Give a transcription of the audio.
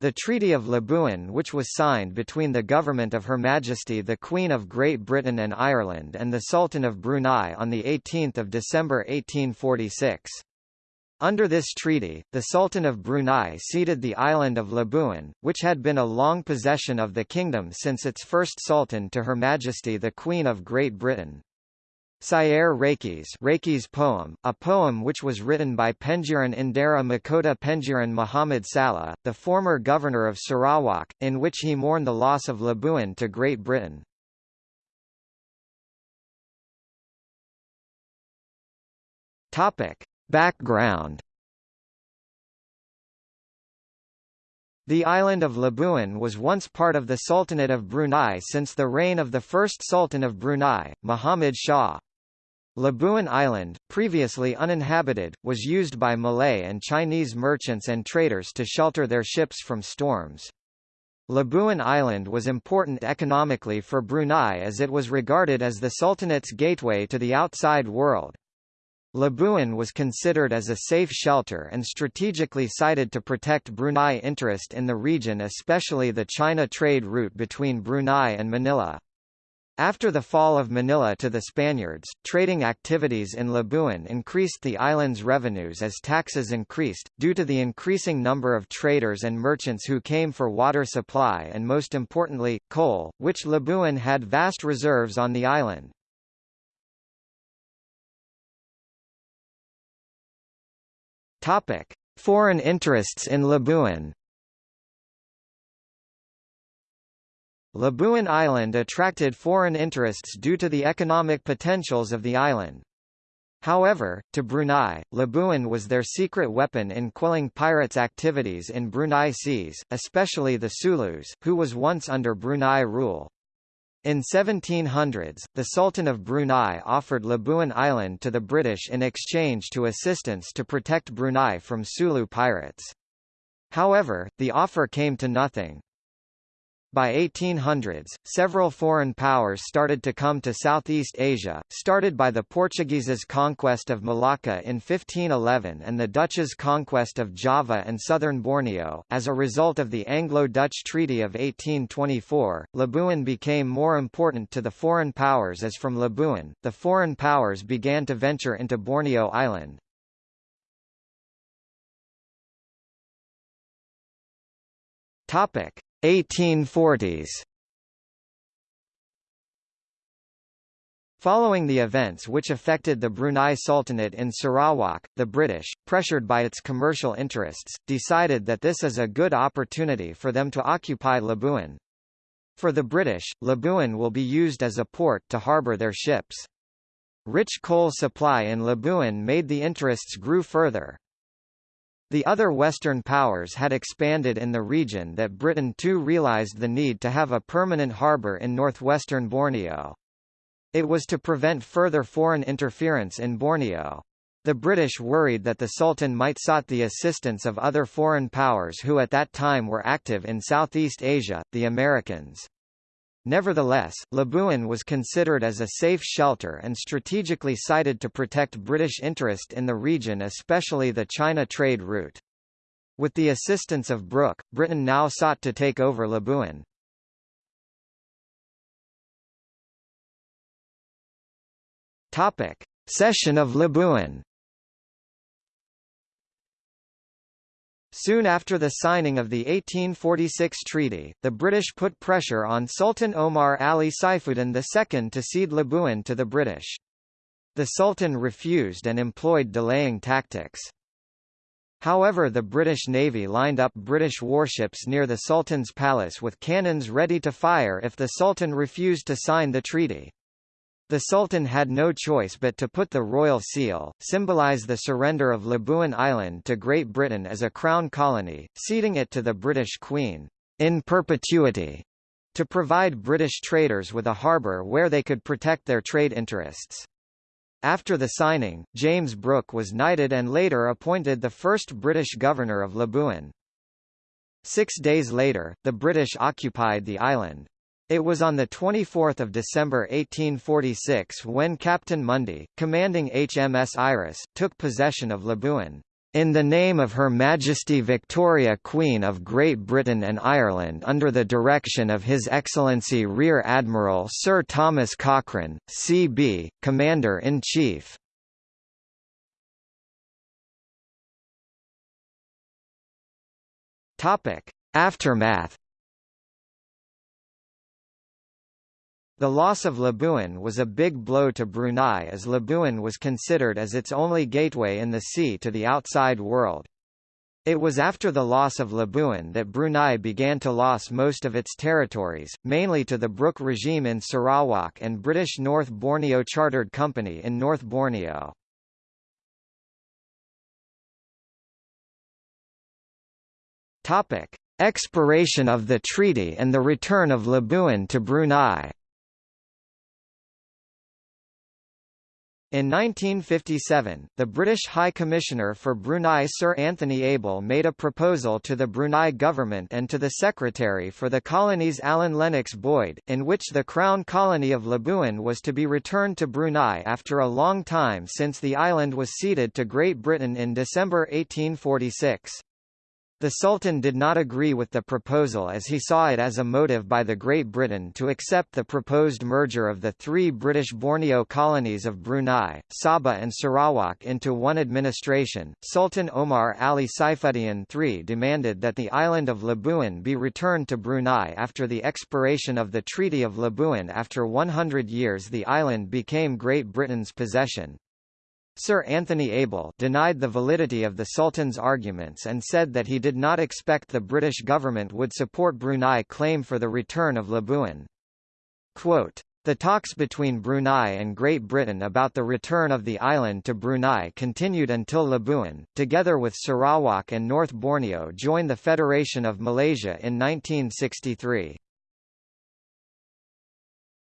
The Treaty of Labuan which was signed between the government of Her Majesty the Queen of Great Britain and Ireland and the Sultan of Brunei on 18 December 1846. Under this treaty, the Sultan of Brunei ceded the island of Labuan, which had been a long possession of the kingdom since its first sultan to Her Majesty the Queen of Great Britain. Syair Rakis Rakis poem, a poem which was written by Pengiran Indera Mahkota Pengiran Muhammad Salleh, the former governor of Sarawak, in which he mourned the loss of Labuan to Great Britain. Topic. Background The island of Labuan was once part of the Sultanate of Brunei since the reign of the first Sultan of Brunei, Muhammad Shah. Labuan Island, previously uninhabited, was used by Malay and Chinese merchants and traders to shelter their ships from storms. Labuan Island was important economically for Brunei as it was regarded as the Sultanate's gateway to the outside world. Labuan was considered as a safe shelter and strategically sited to protect Brunei interest in the region especially the China trade route between Brunei and Manila. After the fall of Manila to the Spaniards, trading activities in Labuan increased the island's revenues as taxes increased, due to the increasing number of traders and merchants who came for water supply and most importantly, coal, which Labuan had vast reserves on the island. Foreign interests in Labuan. Labuan Island attracted foreign interests due to the economic potentials of the island. However, to Brunei, Labuan was their secret weapon in quelling pirates' activities in Brunei seas, especially the Sulus, who was once under Brunei rule. In 1700s, the Sultan of Brunei offered Labuan Island to the British in exchange to assistance to protect Brunei from Sulu pirates. However, the offer came to nothing. By 1800s, several foreign powers started to come to Southeast Asia, started by the Portuguese's conquest of Malacca in 1511 and the Dutch's conquest of Java and southern Borneo. As a result of the Anglo-Dutch Treaty of 1824, Labuan became more important to the foreign powers as from Labuan, the foreign powers began to venture into Borneo Island. Topic. 1840s Following the events which affected the Brunei Sultanate in Sarawak, the British, pressured by its commercial interests, decided that this is a good opportunity for them to occupy Labuan. For the British, Labuan will be used as a port to harbour their ships. Rich coal supply in Labuan made the interests grew further. The other Western powers had expanded in the region that Britain too realised the need to have a permanent harbour in northwestern Borneo. It was to prevent further foreign interference in Borneo. The British worried that the Sultan might sought the assistance of other foreign powers who at that time were active in Southeast Asia, the Americans. Nevertheless, Labuan was considered as a safe shelter and strategically sited to protect British interest in the region especially the China trade route. With the assistance of Brooke, Britain now sought to take over Labuan. Topic: of Labuan Soon after the signing of the 1846 treaty, the British put pressure on Sultan Omar Ali Saifuddin II to cede Labuan to the British. The Sultan refused and employed delaying tactics. However the British Navy lined up British warships near the Sultan's palace with cannons ready to fire if the Sultan refused to sign the treaty. The Sultan had no choice but to put the royal seal, symbolize the surrender of Labuan Island to Great Britain as a crown colony, ceding it to the British Queen, in perpetuity, to provide British traders with a harbour where they could protect their trade interests. After the signing, James Brooke was knighted and later appointed the first British governor of Labuan. Six days later, the British occupied the island. It was on 24 December 1846 when Captain Mundy, commanding HMS Iris, took possession of Labuan. In the name of Her Majesty Victoria Queen of Great Britain and Ireland under the direction of His Excellency Rear Admiral Sir Thomas Cochrane, C.B., Commander-in-Chief. Aftermath The loss of Labuan was a big blow to Brunei as Labuan was considered as its only gateway in the sea to the outside world. It was after the loss of Labuan that Brunei began to lose most of its territories, mainly to the Brooke regime in Sarawak and British North Borneo Chartered Company in North Borneo. Topic: Expiration of the treaty and the return of Labuan to Brunei. In 1957, the British High Commissioner for Brunei Sir Anthony Abell made a proposal to the Brunei government and to the Secretary for the Colonies Alan Lennox Boyd, in which the Crown Colony of Labuan was to be returned to Brunei after a long time since the island was ceded to Great Britain in December 1846. The Sultan did not agree with the proposal as he saw it as a motive by the Great Britain to accept the proposed merger of the three British Borneo colonies of Brunei, Sabah and Sarawak into one administration. Sultan Omar Ali Saifuddin III demanded that the island of Labuan be returned to Brunei after the expiration of the Treaty of Labuan after 100 years the island became Great Britain's possession. Sir Anthony Abell denied the validity of the Sultan's arguments and said that he did not expect the British government would support Brunei claim for the return of Labuan. Quote, the talks between Brunei and Great Britain about the return of the island to Brunei continued until Labuan, together with Sarawak and North Borneo joined the Federation of Malaysia in 1963.